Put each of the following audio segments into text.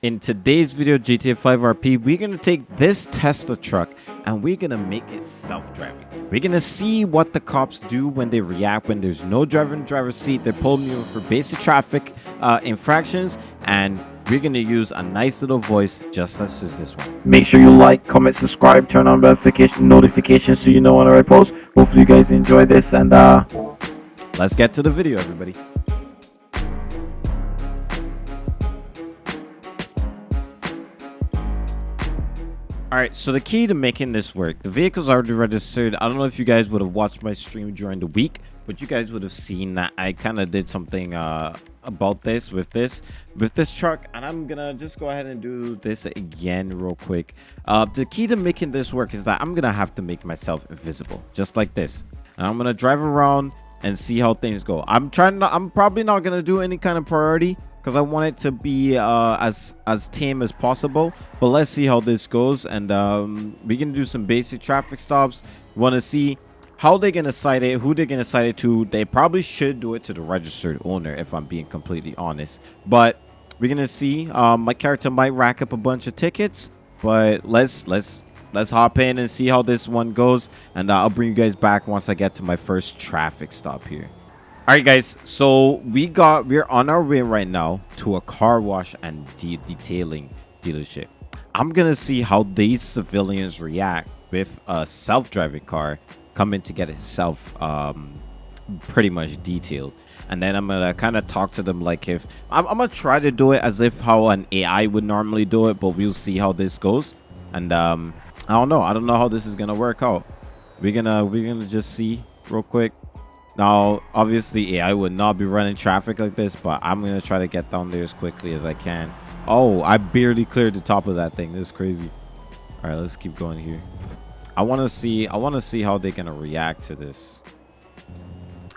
In today's video, GTA 5 RP, we're going to take this Tesla truck and we're going to make it self-driving. We're going to see what the cops do when they react when there's no driver in the driver's seat. They pull me over for basic traffic uh, infractions and we're going to use a nice little voice just such as this one. Make sure you like, comment, subscribe, turn on notification notifications so you know when I post. Hopefully you guys enjoy this and uh, let's get to the video, everybody. All right, so the key to making this work, the vehicle's already registered. I don't know if you guys would have watched my stream during the week, but you guys would have seen that I kind of did something uh, about this with this with this truck, and I'm gonna just go ahead and do this again real quick. Uh, the key to making this work is that I'm gonna have to make myself invisible, just like this. And I'm gonna drive around and see how things go. I'm trying to, I'm probably not gonna do any kind of priority because I want it to be uh, as as tame as possible. But let's see how this goes, and um, we can do some basic traffic stops. Want to see how they're gonna cite it, who they're gonna cite it to. They probably should do it to the registered owner, if I'm being completely honest. But we're gonna see. Um, my character might rack up a bunch of tickets, but let's let's let's hop in and see how this one goes, and uh, I'll bring you guys back once I get to my first traffic stop here. All right, guys. So we got we're on our way right now to a car wash and de detailing dealership. I'm gonna see how these civilians react with a self-driving car coming to get itself um, pretty much detailed. And then I'm gonna kind of talk to them like if I'm, I'm gonna try to do it as if how an AI would normally do it, but we'll see how this goes. And um, I don't know. I don't know how this is gonna work out. We're gonna we're gonna just see real quick. Now, obviously, AI would not be running traffic like this, but I'm going to try to get down there as quickly as I can. Oh, I barely cleared the top of that thing. This is crazy. All right, let's keep going here. I want to see I want to see how they're going to react to this.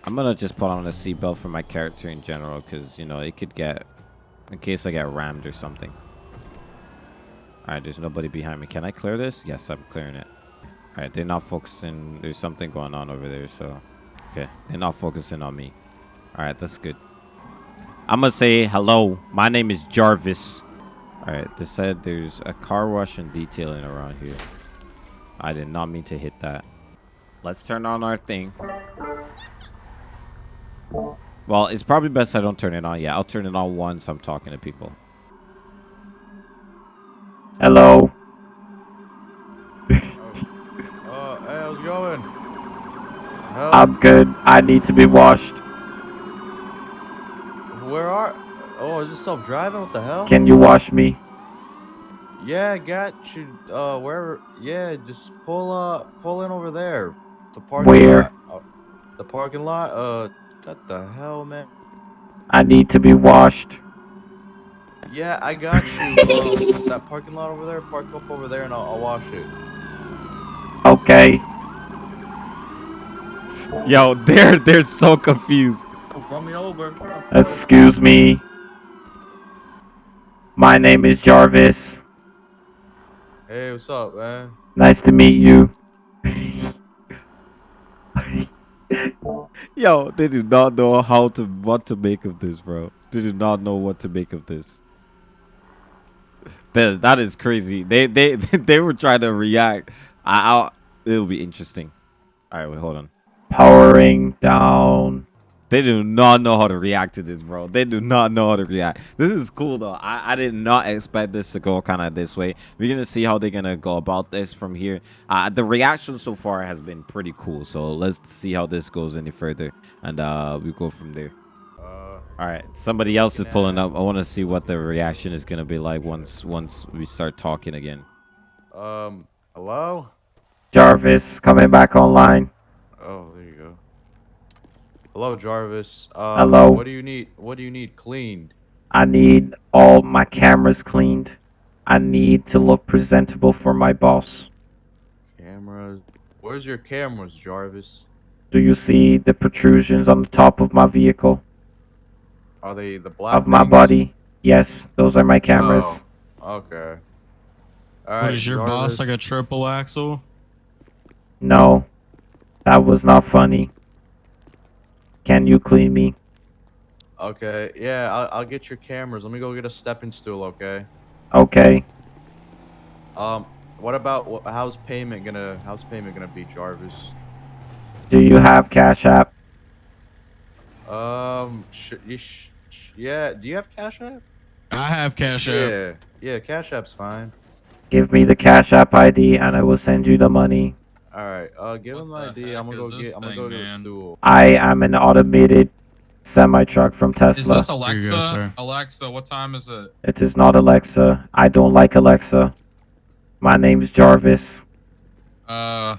I'm going to just put on a seatbelt for my character in general because, you know, it could get in case I get rammed or something. All right, there's nobody behind me. Can I clear this? Yes, I'm clearing it. All right, they're not focusing. There's something going on over there, so Okay, they're not focusing on me. All right, that's good. I'm gonna say hello. My name is Jarvis. All right, they said there's a car wash and detailing around here. I did not mean to hit that. Let's turn on our thing. Well, it's probably best I don't turn it on. Yeah, I'll turn it on once I'm talking to people. Hello. I'm good. I need to be washed. Where are... Oh, is this self-driving? What the hell? Can you wash me? Yeah, I got you. Uh, wherever... Yeah, just pull, uh, pull in over there. The parking Where? Lot. Uh, the parking lot? Uh, what the hell, man? I need to be washed. Yeah, I got you. um, that parking lot over there, park up over there and I'll, I'll wash it. Okay. Yo, they're they're so confused. Run me over. Excuse me. My name is Jarvis. Hey, what's up, man? Nice to meet you. Yo, they do not know how to what to make of this, bro. They do not know what to make of this. That that is crazy. They they they were trying to react. I, I'll, it'll be interesting. All right, wait, hold on. Powering down. They do not know how to react to this, bro. They do not know how to react. This is cool, though. I, I did not expect this to go kind of this way. We're going to see how they're going to go about this from here. Uh, the reaction so far has been pretty cool. So let's see how this goes any further. And uh, we go from there. Uh, All right. Somebody else is pulling up. I want to see what the reaction is going to be like once once we start talking again. um, hello? Jarvis, coming back online. Oh, there you go. Hello, Jarvis. Uh, Hello. What do you need? What do you need cleaned? I need all my cameras cleaned. I need to look presentable for my boss. Cameras. Where's your cameras, Jarvis? Do you see the protrusions on the top of my vehicle? Are they the black Of my things? body? Yes, those are my cameras. Oh, okay. All right. What is your boss like a triple axle? No, that was not funny. Can you clean me? Okay. Yeah, I'll, I'll get your cameras. Let me go get a stepping stool. Okay. Okay. Um, what about how's payment gonna how's payment gonna be, Jarvis? Do you have Cash App? Um, sh- you sh- sh- yeah. Do you have Cash App? I have Cash App. Yeah, yeah. Cash App's fine. Give me the Cash App ID and I will send you the money. All right. Uh, give What him my the ID. I'm gonna go this get. I'm gonna thing, go to the man? stool. I am an automated semi truck from Tesla. Is Tesla. this Alexa? go. Alexa, what time is it? It is not Alexa. I don't like Alexa. My name is Jarvis. Uh,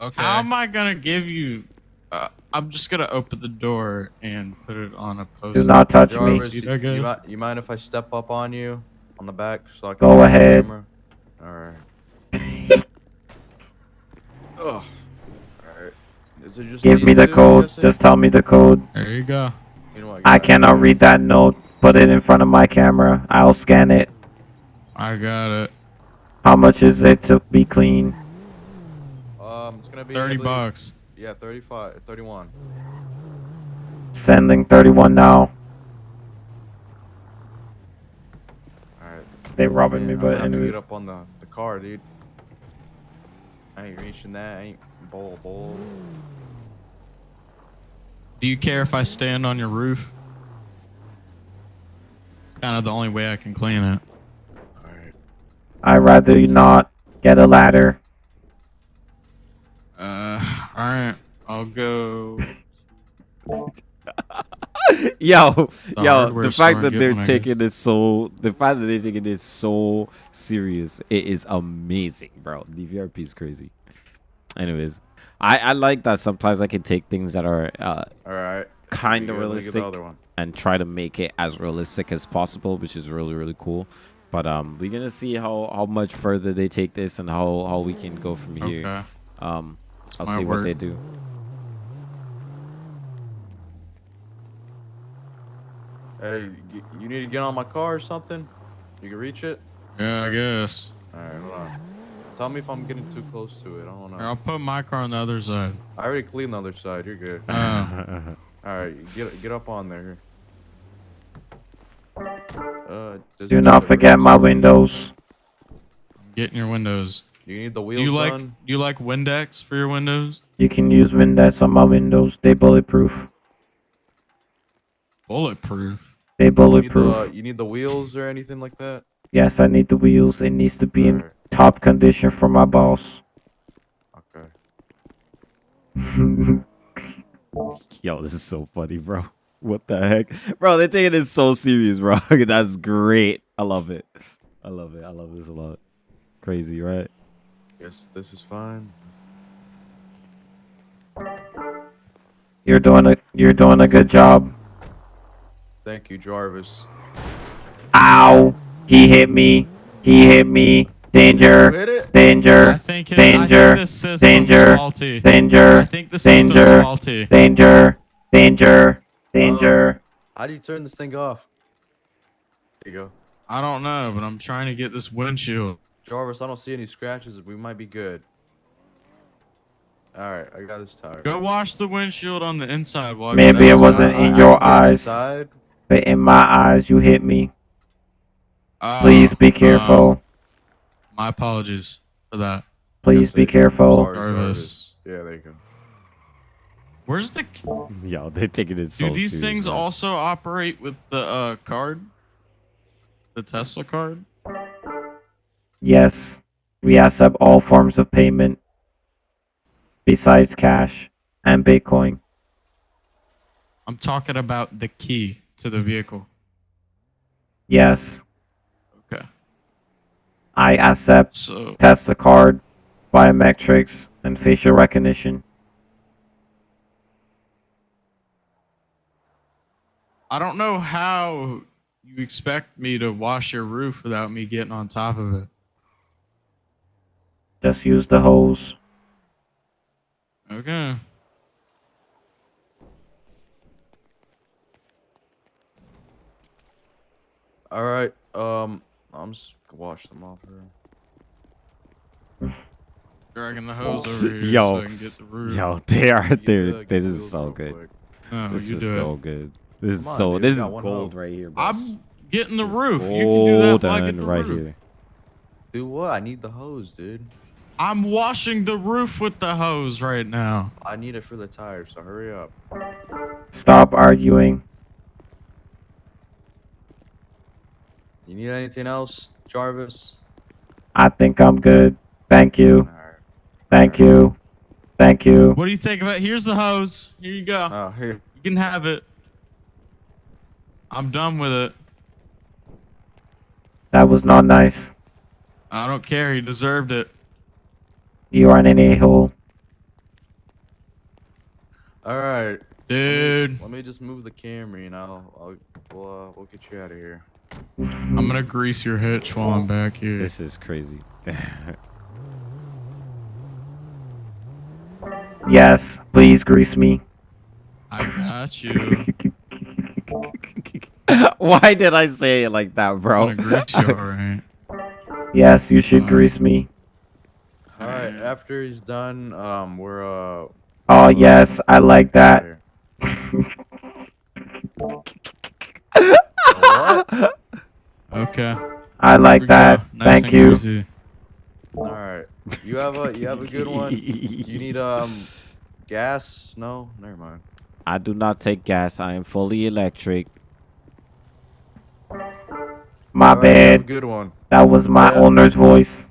okay. How am I gonna give you? Uh, I'm just gonna open the door and put it on a post. Do not touch me. Jarvis, See you, you, you mind if I step up on you on the back so I can Go look at the ahead. All right. Ugh. All right. Is it just Give me the code. Just tell me the code. There you go. You know what, I cannot read that note. Put it in front of my camera. I'll scan it. I got it. How much is it to be clean? Um, it's gonna be Thirty believe- bucks. Yeah, 35, 31. Sending 31 now. All right. They robbing me, I'm but gonna have to anyways. get up on the the car, dude. I ain't reaching that. I ain't bowl bowl. Do you care if I stand on your roof? It's kind of the only way I can clean it. All right. I'd rather you not get a ladder. Uh, all right. I'll go. yo, yo, the fact that they're taking this so, the fact that they're taking this so serious, it is amazing, bro. DVRP is crazy. Anyways, I I like that sometimes I can take things that are uh All right. kind of Let me get realistic one. and try to make it as realistic as possible, which is really really cool. But um, we're gonna see how how much further they take this and how how we can go from here. Okay. Um, This I'll might see what they do. Hey, you need to get on my car or something? You can reach it? Yeah, I guess. Alright, hold on. Tell me if I'm getting too close to it. I don't know. I'll put my car on the other side. I already cleaned the other side. You're good. Uh, Alright, get get up on there. Uh, Do not forget my windows. get in your windows. You need the Do wheels you like done? do you like Windex for your windows? You can use Windex on my windows. They bulletproof. Bulletproof. They You need, bulletproof. the, you need the wheels or anything like that? Yes, I need the wheels. It needs to be in Alright, top condition for my boss. Okay. Yo, this is so funny, bro. What the heck? Bro, they're taking it so serious, bro. That's great. I love it. I love it. I love this a lot. Crazy, right? Yes, this is fine. You're doing a you're doing a good job. Thank you, Jarvis. Ow! He hit me. He hit me. Danger. Hit it? I Danger. think it, Danger. I think this Danger. I Danger. think the Danger. Danger. Danger. Danger. How do you turn this thing off? There you go. I don't know, but I'm trying to get this windshield. Jarvis, I don't see any scratches. We might be good. Alright, I got this tire. Go wash the windshield on the inside. While Maybe you're it wasn't in I- I your eyes. inside. But in my eyes, you hit me. Oh, Please be um, careful. my apologies for that. Please be careful. Sorry, Jarvis. Jarvis. Yeah, there you go. Where's the? Yo, they're taking it so Do these serious, things man. also operate with the uh, card? The Tesla card? Yes, we accept all forms of payment besides cash and Bitcoin. I'm talking about the key to the vehicle. Yes, Okay. I accept So Tesla card, biometrics, and facial recognition. I don't know how you expect me to wash your roof without me getting on top of it. Just use the hose. Okay. Alright, um, I'm just gonna wash them off here. Dragging the hose over here Yo. so I can get the roof. Yo, they are You, there. uh, This is so good. quick. No, This you is so it. good. This is on, so. dude, This is got gold hoe. right here, bro. I'm getting the Just roof. You can do that while I get the right roof. here. Do what? I need the hose, dude. I'm washing the roof with the hose right now. I need it for the tires, so hurry up. Stop arguing. You need anything else, Jarvis? I think I'm good. Thank you. Alright. Thank you. Thank you. What do you think of it? Here's the hose. Here you go. Oh, here. You can have it. I'm done with it. That was not nice. I don't care. He deserved it. You are an a-hole. Alright. Dude, Let me just move the camera, and I'll, I'll we'll, uh, we'll get you out of here. I'm gonna grease your hitch while I'm back here. This is crazy. yes, please grease me. I got you. Why did I say it like that, I'm bro? gonna grease you, alright. yes, you should grease me. Alright, after he's done, um, we're, uh... Oh, yes, I like that. What? Okay. I like Here we go. that. Nice Thank you. greasy. Alright. You have a, you have a good one? You need, um, gas? No? Never mind. I do not take gas. I am fully electric. My Alright, you have a bad. good one. That was my Yeah. owner's voice.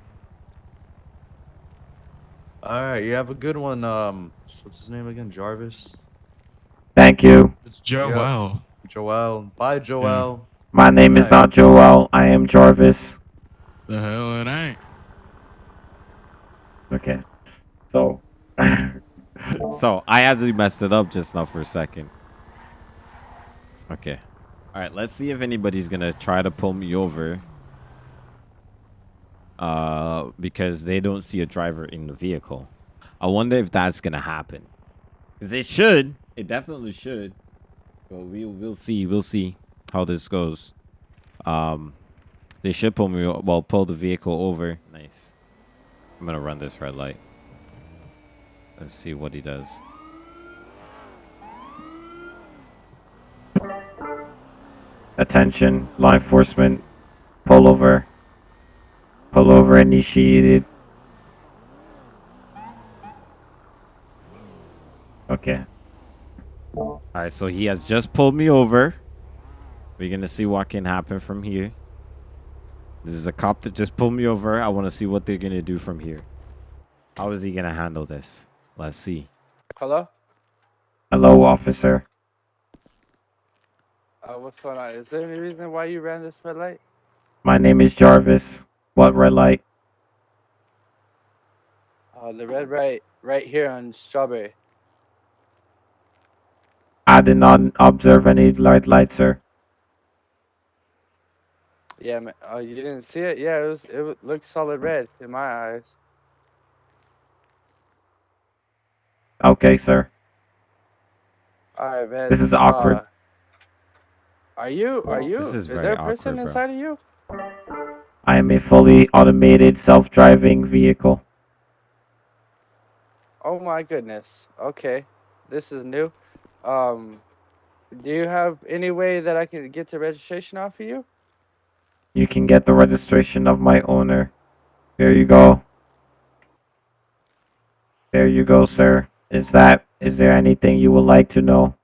Alright, you have a good one, um... What's his name again? Jarvis? Thank you. It's Joel. Joel. Bye, Joel. My name is not Joel. I am Jarvis. The hell it ain't. Okay. So. so I actually messed it up just now for a second. Okay. All right. Let's see if anybody's gonna try to pull me over. Uh, because they don't see a driver in the vehicle. I wonder if that's gonna happen. Cause it should. It definitely should. But we'll we'll see. We'll see how this goes. Um, they should pull me. Well, pull the vehicle over. Nice. I'm gonna run this red light. Let's see what he does. Attention, law enforcement. Pull over. Pull over initiated. Okay. Alright, so he has just pulled me over. We're gonna see what can happen from here. This is a cop that just pulled me over. I want to see what they're gonna do from here. How is he gonna handle this? Let's see. Hello? Hello, officer. Uh, what's going on? Is there any reason why you ran this red light? My name is Jarvis. What red light? Uh, the red right, right here on Strawberry. I did not observe any light light, sir. Yeah, oh, you didn't see it? Yeah, it was. It looked solid red in my eyes. Okay, sir. All right, man. This is awkward. uh, are you? Are you? This is very there a person awkward, bro. inside of you? I am a fully automated self-driving vehicle. Oh my goodness. Okay, this is new. Um, do you have any way that I can get the registration off of you? You can get the registration of my owner. There you go. There you go, sir. Is that is there anything you would like to know?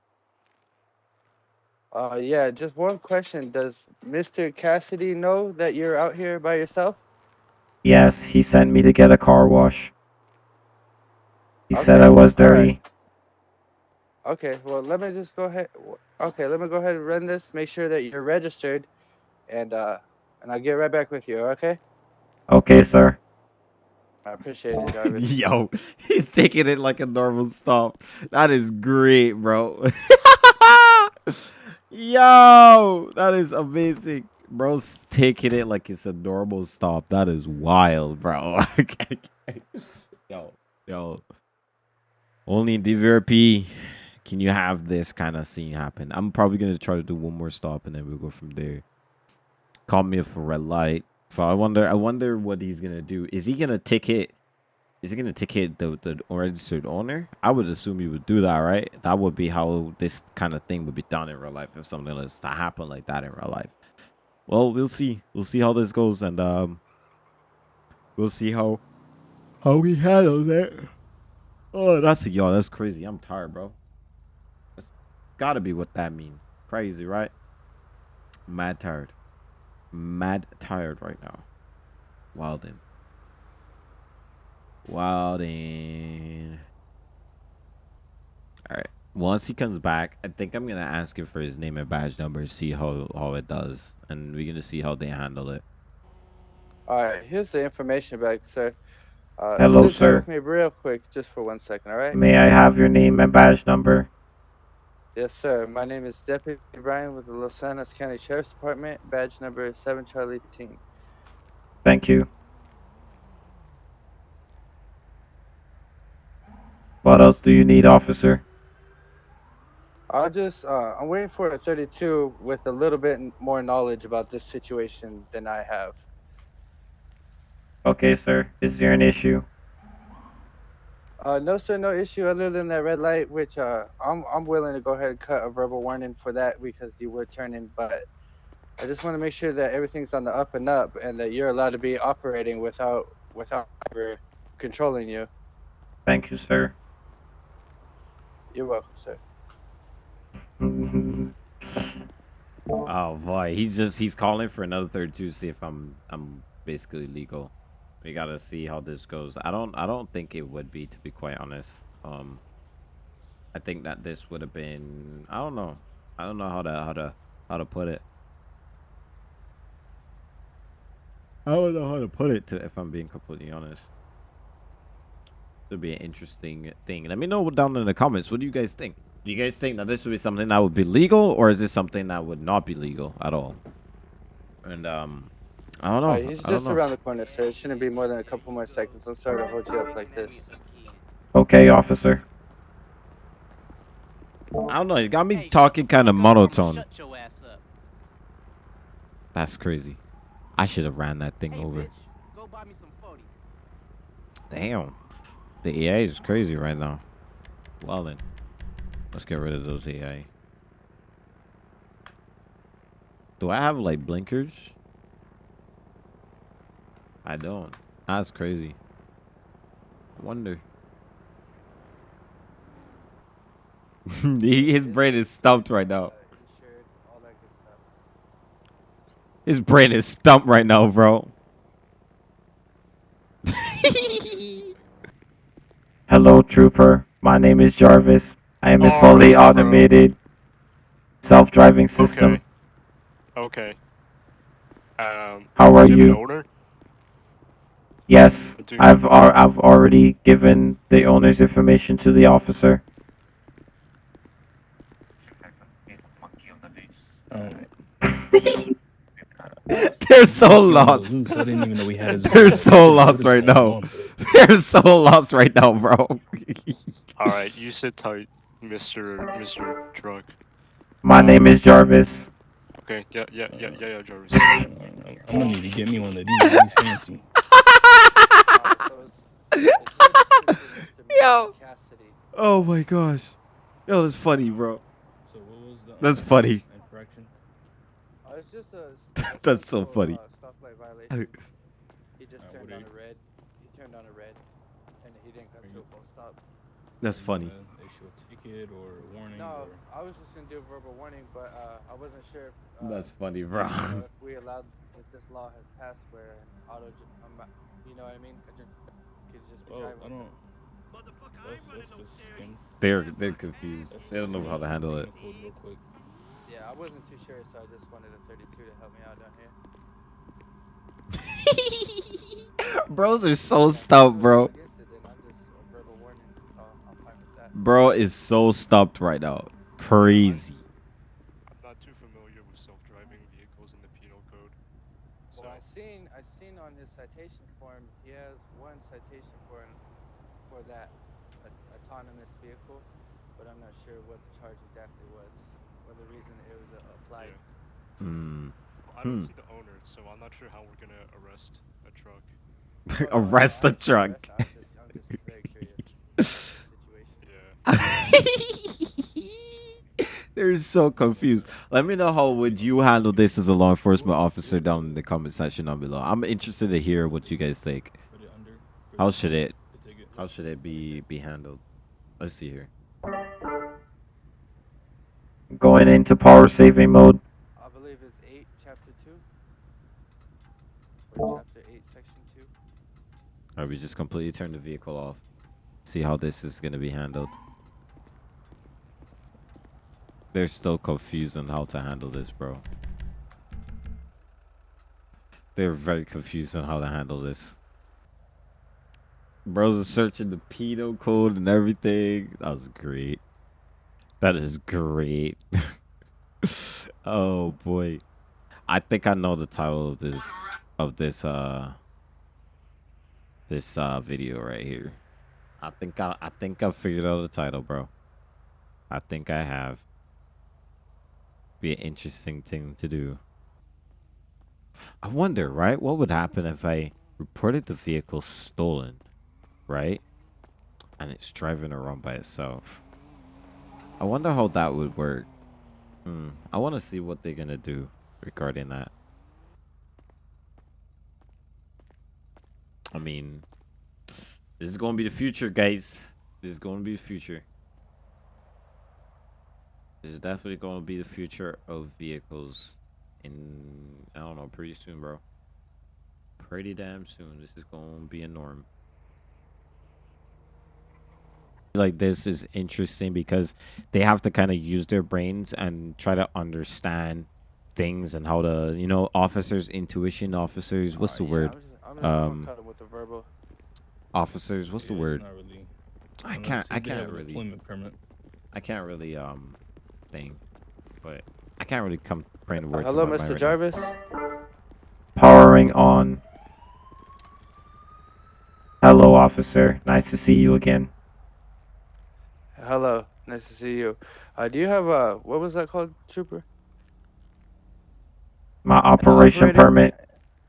Uh, yeah. Just one question. Does Mr. Cassidy know that you're out here by yourself? Yes, he sent me to get a car wash. He said I was all right. dirty. Okay, well, let me just go ahead. Okay, let me go ahead and run this. Make sure that you're registered, and uh, and I'll get right back with you. Okay? Okay, sir. I appreciate it, Jarvis. Yo, he's taking it like a normal stop. That is great, bro. Yo, that is amazing. Bro's taking it like it's a normal stop. That is wild, bro. yo, yo. Only in DVRP can you have this kind of scene happen. I'm probably gonna try to do one more stop and then we'll go from there. Call me a red light. So I wonder I wonder what he's gonna do. Is he gonna ticket is he gonna ticket the the registered owner? I would assume he would do that, right? That would be how this kind of thing would be done in real life if something was to happen like that in real life. well, we'll see. We'll see how this goes, and um, we'll see how how he handles it. Oh, that's yo. That's crazy. I'm tired, bro. That's gotta be what that means. Crazy, right? Mad tired. Mad tired right now. Wildin. Wildin. All right. Once he comes back, I think I'm gonna ask him for his name and badge number, see how how it does, and we're gonna see how they handle it. All right, here's the information back, sir. Uh, Hello, sir. me real quick, just for one second, all right? May I have your name and badge number? Yes, sir. My name is Deputy Brian with the Los Angeles County Sheriff's Department, badge number 7 Charlie Team. Thank you. What else do you need, officer? I'll just, uh, I'm waiting for a 32 with a little bit more knowledge about this situation than I have. Okay, sir. Is there an issue? Uh, no, sir, no issue other than that red light, which uh, I'm I'm willing to go ahead and cut a verbal warning for that because you were turning. But I just want to make sure that everything's on the up and up, and that you're allowed to be operating without without ever controlling you. Thank you, sir. You're welcome, sir. oh boy, he's just he's calling for another 32 to see if I'm I'm basically legal. We gotta see how this goes. I don't I don't think it would be to be quite honest. Um I think that this would have been I don't know. I don't know how to how to how to put it. I don't know how to put it to if I'm being completely honest. It'll be an interesting thing. Let me know down in the comments. What do you guys think? Do you guys think that this would be something that would be legal, or is this something that would not be legal at all? And um, I don't know. Alright, he's I just know. around the corner, sir. It shouldn't be more than a couple more seconds. I'm sorry to hold you up like this. Okay, officer. I don't know. He got me talking kind of monotone. Shut your ass up. That's crazy. I should have ran that thing Hey, over. bitch, go buy me some 40s. Damn. The EA is crazy right now. Well then, let's get rid of those AI. Do I have like blinkers? I don't. That's crazy. I wonder. His brain is stumped right now. Insured, all that good stuff. His brain is stumped right now, bro. Hello, trooper. My name is Jarvis. I am a Oh, fully automated self-driving system. Okay. Okay. Um, How are you have you? owner? Yes, I've al- I've already given the owner's information to the officer. They're so lost. I didn't even know we had They're so lost right now. They're so lost right now, bro. All right, you sit tight, Mister Mister Truck. My name is Jarvis. Okay. Yeah. Yeah. Yeah. Yeah. Yeah. Jarvis. I'm gonna need to get me one of these. These fancy. Uh, so it's- it's Mr. Yo. Oh my gosh. Yo, that's funny, bro. So what was the? That's funny. Infraction. Uh, it's just a. s- a That's so funny. Uh, stoplight violation. He just Uh, turned on a red. He turned on a red, and he didn't come to a full stop. That's funny. Uh, issue a ticket or a warning. No, Or... I was just gonna do a verbal warning, but uh, I wasn't sure if, uh, That's funny, bro. if we allowed if this law has passed where an auto, ju- um, you know what I mean? A ju- could just be Well, driving. I don't. Motherfucker, Let's, let's just. They're they're confused. They don't know how to handle it. skim the code real quick. Yeah, I wasn't too sure, so I just wanted a 32 to help me out down here. Bros are so stumped, bro. Against it, then I'm just a verbal warning, so I'm fine with that. Bro is so stumped right now. Crazy. I'm not too familiar with self-driving vehicles in the penal code. So Well, I seen I seen on his citation form he has one citation for an, for that a, autonomous vehicle, but I'm not sure what the charge exactly was, or the reason it was uh, applied. Hmm. I don't Hmm. see the owner, so I'm not sure how we're gonna arrest a truck. Arrest the truck. arrest- I'm just, I'm just very curious about the situation. Yeah. They're so confused. Let me know how would you handle this as a law enforcement officer down in the comment section down below. I'm interested to hear what you guys think. Put it under. for How should it how should it be be handled? Let's see here. Going into power saving mode. I believe it's 8, chapter 2. Or chapter 8, section 2. Or we just completely turn the vehicle off. See how this is gonna be handled. They're still confused on how to handle this, bro. They're very confused on how to handle this. Bros are searching the pedo code and everything. That was great. That is great. oh boy. I think I know the title of this of this uh this uh video right here. I think I I think I've figured out the title, bro. I think I have. Be an interesting thing to do. I wonder, right? What would happen if I reported the vehicle stolen, right? And it's driving around by itself. I wonder how that would work. Hmm. I want to see what they're gonna do regarding that. I mean, this is going to be the future, guys. This is going to be the future. This is definitely going to be the future of vehicles in, I don't know, pretty soon, bro. Pretty damn soon. This is going to be a norm. Like, this is interesting because they have to kind of use their brains and try to understand things and how to, you know, officers, intuition officers. What's the Uh, yeah, word? I'm just, I'm Um, with the verbal. Officers, what's the Yeah, it's word? really- I can't, I can't really. Employment permit. I can't really um thing, but I can't really come bring the Uh, hello, to my mind Mr. right now. Jarvis. Powering on. Hello, officer. Nice to see you again. Hello, nice to see you. Uh, do you have a what was that called, Trooper? My operation operating- permit.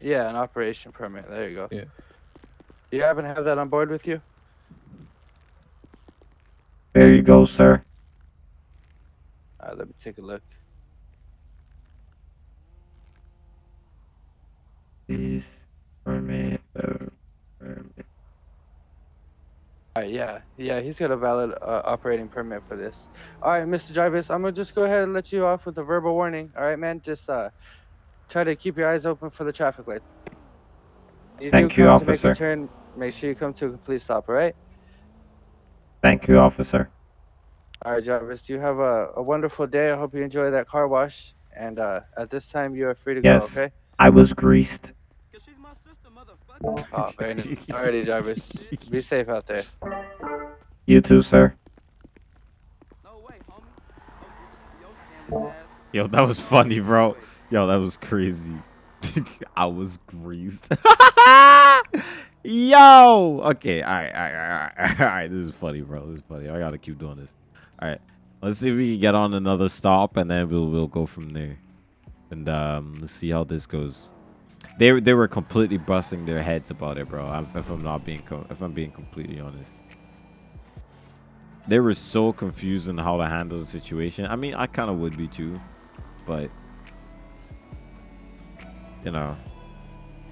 Yeah, an operation permit. There you go. Yeah. Do you happen to have that on board with you? There you go, sir. Uh, let me take a look. Please permit. uh, permit. Alright, yeah, yeah, he's got a valid uh, operating permit for this. Alright, Mr. Jarvis, I'm gonna just go ahead and let you off with a verbal warning. Alright, man, just uh, try to keep your eyes open for the traffic light. You do Thank you, come to make a officer. turn, make sure you come to a complete stop. Alright. Thank you, officer. Alright, Jarvis, you have a, a wonderful day. I hope you enjoy that car wash. And uh, at this time, you are free to Yes. go. Okay. I was greased. Cause she's my sister, motherfucker. Oh, very nice. Alrighty, Jarvis. Be safe out there. You too, sir. No way, homie. Oh, you just your scandalous ass. Yo, that was funny, bro. Yo, that was crazy. I was greased. Yo. Okay. All right. All right. All right. All right. This is funny, bro. This is funny. I gotta keep doing this. All right. Let's see if we can get on another stop, and then we'll we'll go from there. And um, let's see how this goes. They they were completely busting their heads about it, bro. If, if I'm not being if I'm being completely honest. They were so confused on how to handle the situation. I mean, I kind of would be too, but you know,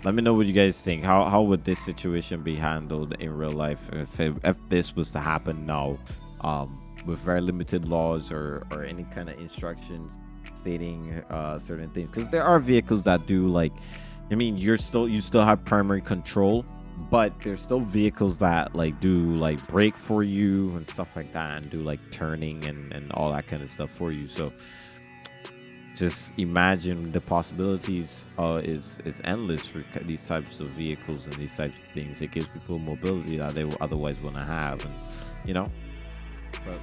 let me know what you guys think. How how would this situation be handled in real life if it, if this was to happen now, um, with very limited laws or or any kind of instructions stating uh certain things? Because there are vehicles that do like, I mean, you're still you still have primary control, but there's still vehicles that like do like brake for you and stuff like that and do like turning and and all that kind of stuff for you. So just imagine the possibilities uh, is is endless for these types of vehicles and these types of things. It gives people mobility that they otherwise wouldn't have, and you know. But